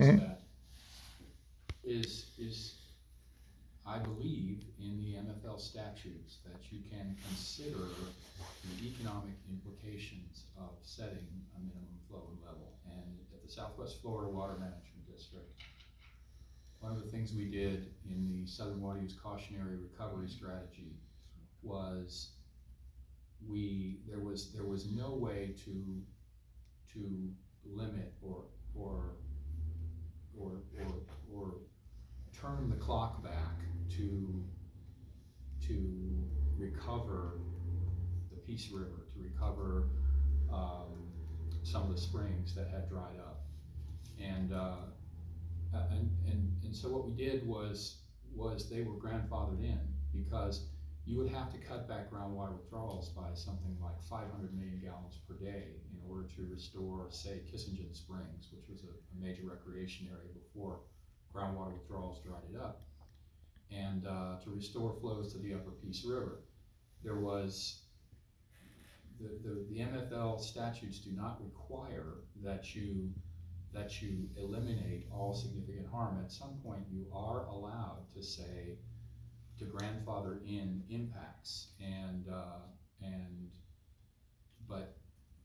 is Mhm. that, is, is, I believe in the MFL statutes that you can consider the economic implications of setting a minimum flow level. And at the Southwest Florida Water Management District, one of the things we did in the Southern Water Use Caution Area Recovery Strategy was we, there was, there was no way to, to limit or, or, or, or, or turn the clock back to, to recover the Peace River, to recover, um, some of the springs that had dried up. And, uh, and, and, and so what we did was, was they were grandfathered in, because you would have to cut back groundwater withdrawals by something like five hundred million gallons per day in order to restore, say, Kissengen Springs, which was a, a major recreation area before groundwater withdrawals dried it up. And, uh, to restore flows to the upper Peace River. There was, the, the, the MFL statutes do not require that you, that you eliminate all significant harm. At some point, you are allowed to say, to grandfather in impacts and, uh, and, but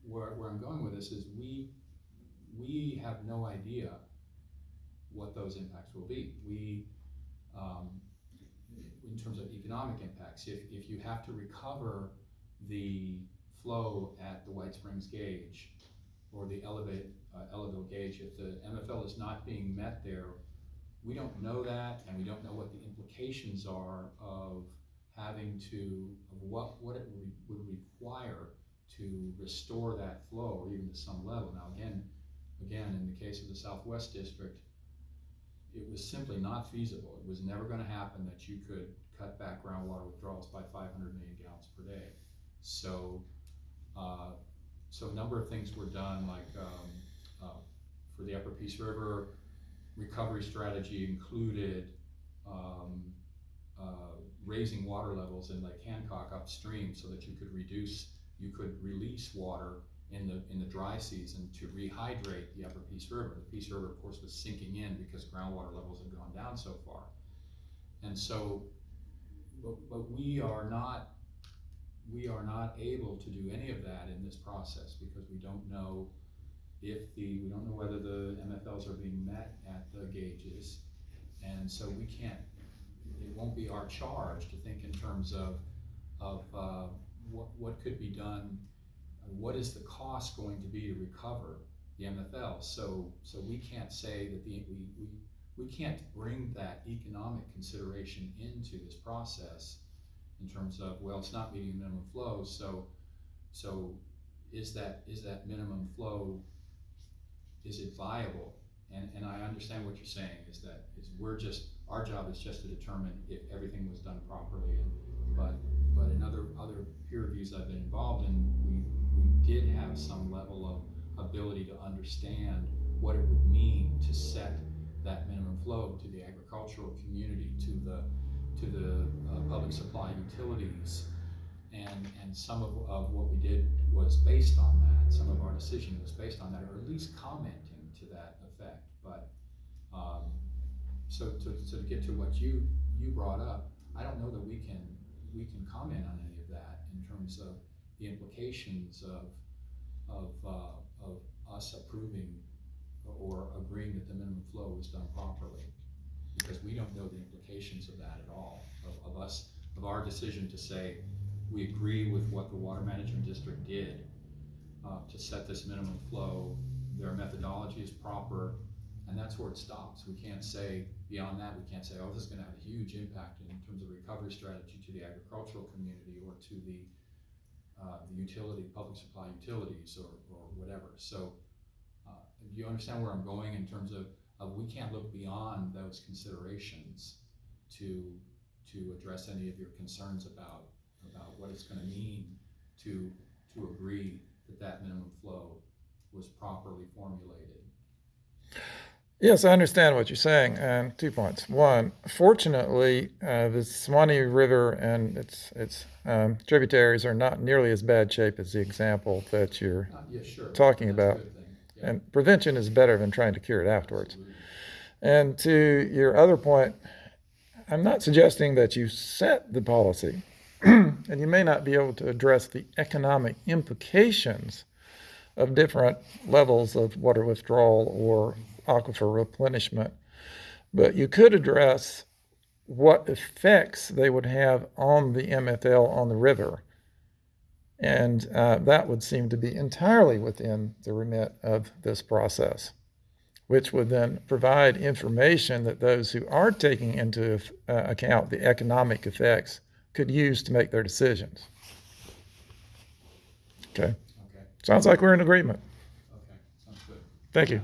where, where I'm going with this is we, we have no idea what those impacts will be. We, um, in terms of economic impacts, if, if you have to recover the flow at the White Springs gauge or the Ellaville, uh, gauge, if the MFL is not being met there, we don't know that, and we don't know what the implications are of having to, of what, what it would, require to restore that flow, or even to some level. Now, again, again, in the case of the Southwest District, it was simply not feasible. It was never gonna happen that you could cut back groundwater withdrawals by five hundred million gallons per day. So, uh, so a number of things were done, like, um, uh, for the Upper Peace River, recovery strategy included, um, uh, raising water levels in Lake Hancock upstream so that you could reduce, you could release water in the, in the dry season to rehydrate the upper Peace River. The Peace River, of course, was sinking in because groundwater levels had gone down so far. And so, but, but we are not, we are not able to do any of that in this process because we don't know if the, we don't know whether the MFLs are being met at the gauges. And so we can't, it won't be our charge to think in terms of, of, uh, what, what could be done, what is the cost going to be to recover the MFL? So, so we can't say that the, we, we, we can't bring that economic consideration into this process in terms of, well, it's not meeting minimum flow, so, so is that, is that minimum flow, is it viable? And, and I understand what you're saying, is that, is we're just, our job is just to determine if everything was done properly, and, but, but in other, other peer reviews I've been involved in, we, we did have some level of ability to understand what it would mean to set that minimum flow to the agricultural community, to the, to the, uh, public supply utilities. And, and some of, of what we did was based on that, some of our decision was based on that, or at least commenting to that effect, but, um, so to, to get to what you, you brought up, I don't know that we can, we can comment on any of that in terms of the implications of, of, uh, of us approving or agreeing that the minimum flow was done properly. Because we don't know the implications of that at all, of, of us, of our decision to say, we agree with what the water management district did uh, to set this minimum flow, their methodology is proper, and that's where it stops. We can't say, beyond that, we can't say, oh, this is gonna have a huge impact in terms of recovery strategy to the agricultural community or to the, uh, the utility, public supply utilities or, or whatever. So, uh, do you understand where I'm going in terms of, of we can't look beyond those considerations to, to address any of your concerns about, about what it's gonna mean to, to agree that that minimum flow was properly formulated. Yes, I understand what you're saying, and two points. One, fortunately, uh, the Suwannee River and its its um, tributaries are not nearly as bad shape as the example that you're Uh, yeah, sure. Talking That's about. Yeah. And prevention is better than trying to cure it afterwards. Absolutely. And to your other point, I'm not suggesting that you set the policy, and you may not be able to address the economic implications of different levels of water withdrawal or aquifer replenishment, but you could address what effects they would have on the MFL on the river. And uh, that would seem to be entirely within the remit of this process which would then provide information that those who are taking into uh, account the economic effects could use to make their decisions. Okay, Okay, sounds like we're in agreement. okay, sounds good. Thank you.